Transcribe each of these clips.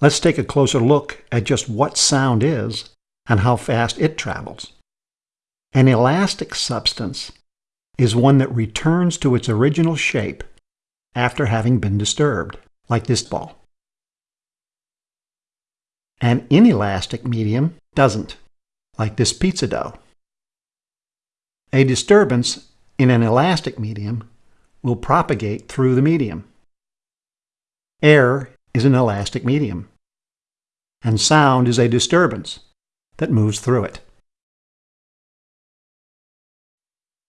Let's take a closer look at just what sound is and how fast it travels. An elastic substance is one that returns to its original shape after having been disturbed, like this ball. An inelastic medium doesn't, like this pizza dough. A disturbance in an elastic medium will propagate through the medium. Air is an elastic medium, and sound is a disturbance that moves through it.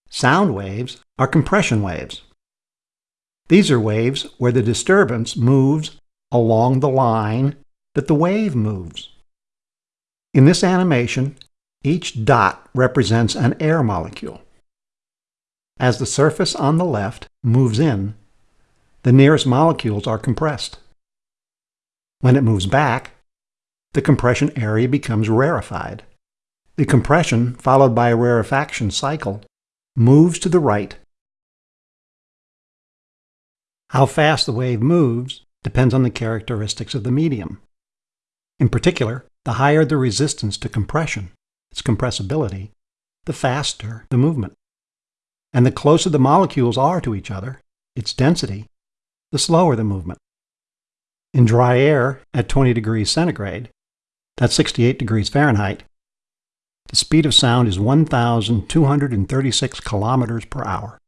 Sound waves are compression waves. These are waves where the disturbance moves along the line that the wave moves. In this animation, each dot represents an air molecule. As the surface on the left moves in, the nearest molecules are compressed. When it moves back, the compression area becomes rarefied. The compression, followed by a rarefaction cycle, moves to the right. How fast the wave moves depends on the characteristics of the medium. In particular, the higher the resistance to compression, its compressibility, the faster the movement. And the closer the molecules are to each other, its density, the slower the movement. In dry air at 20 degrees centigrade, that's 68 degrees Fahrenheit, the speed of sound is 1,236 kilometers per hour.